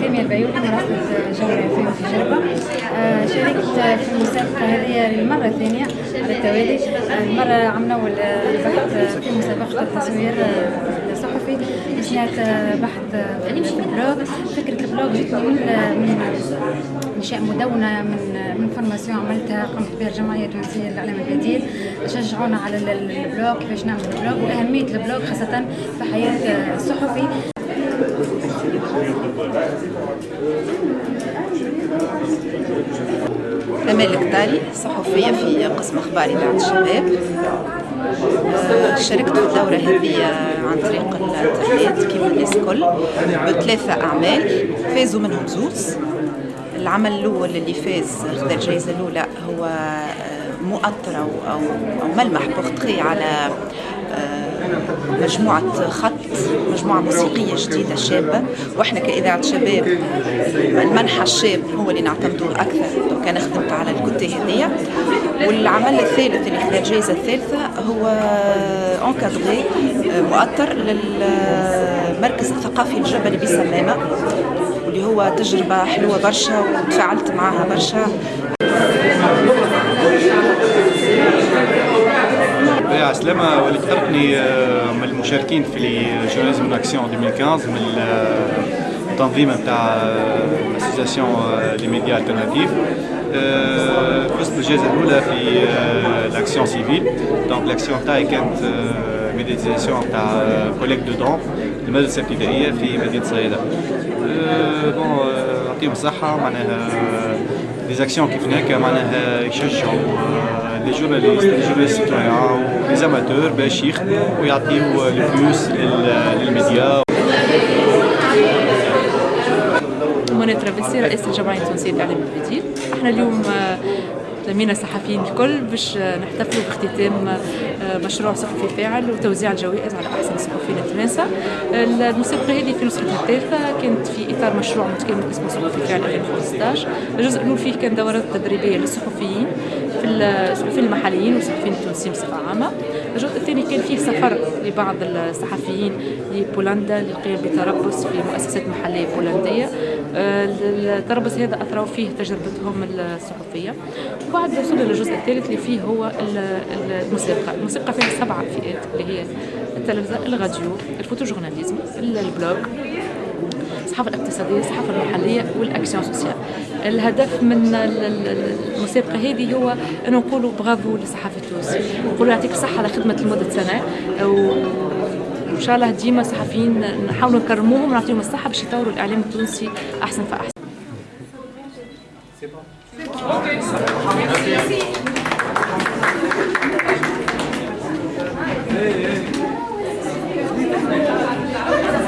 سامية البيوت مرافقة جغرافية في جربة شاركت في المسابقة هذه للمرة الثانية على التوالي المرة عملنا البحث في مسابقة التصوير الصحفي بحث بحث في ال blog فكرة ال blog جتني من انشاء مدونة من من formation عملتها قمت بها الجمعية التونسية للإعلام البديل شجعونا على ال blog كيفاش نعمل ال blog وأهمية ال blog خاصة في حياة الصحفي. أمال الكتاري صحفية في قسم أخبار إذاعة الشباب. شاركت في الدورة هذه عن طريق الانترنت كيما الناس الكل بثلاثة أعمال فازوا منهم زوز. العمل الأول اللي فاز خذا الجائزة الأولى هو آه، مؤطر أو أو, ملمح بورتري على آه، مجموعة خط مجموعة موسيقية جديدة شابة. وإحنا كإذاعة شباب المنحى الشاب هو اللي نعتمدوه أكثر. لو كان خدمت على الكتة هذية. والعمل الثالث اللي خذا الجائزة الثالثة هو انكادري آه، مؤطر للمركز الثقافي الجبلي بسلامة واللي هو تجربة حلوة برشا وتفاعلت معها برشا. عسلامة وليد قرطني آه، من المشاركين في جورناليزم اكسيون 2015 من التنظيم نتاع اسوسياسيون لي ميديا الترناتيف فزت بالجائزة الأولى في لاكسيون سيفيل دونك لاكسيون تاعي كانت ميديتيزاسيون تاع كوليك دو دون المدرسة الابتدائية في مدينة صيدا بون نعطيهم الصحة معناها دي زاكسيون كيف هناك معناها يشجعوا لي جورناليست لي جورناليست سيتويان لي زاماتور باش يخدموا ويعطيو لو بلوس للميديا منى ترابلسي رئيسة الجمعية التونسية للإعلام البديل إحنا اليوم لمينا الصحفيين الكل باش نحتفلوا باختتام آه، مشروع صحفي فاعل وتوزيع الجوائز على أحسن الصحفيين التوانسه المسابقة هذه في نسختها الثالثه كانت في إطار مشروع متكامل اسمه صحفي فاعل 2015 الجزء الأول فيه كان دورات تدريبية للصحفيين في الصحفيين المحليين والصحفيين التونسيين بصفة عامة. الجزء الثاني كان فيه سفر لبعض الصحفيين لبولندا للقيام بتربص في مؤسسات محلية بولندية. آه، التربص هذا اثروا فيه تجربتهم الصحفية. وبعد وصلنا للجزء الثالث اللي فيه هو المسابقة. المسابقة فيها سبعة فئات اللي هي التلفزة الراديو ال photojournalisme ال blog الصحافة الاقتصادية الصحافة المحلية وال action sociale. الهدف من المسابقة هذه هو أن نقولوا برافو للصحافة التونسي نقولوا يعطيك الصحة على خدمة لمدة سنة. وإن شاء الله ديما صحفيين نحاولوا نكرموهم ونعطيهم الصحة باش يطوروا الإعلام التونسي أحسن فأحسن Okay.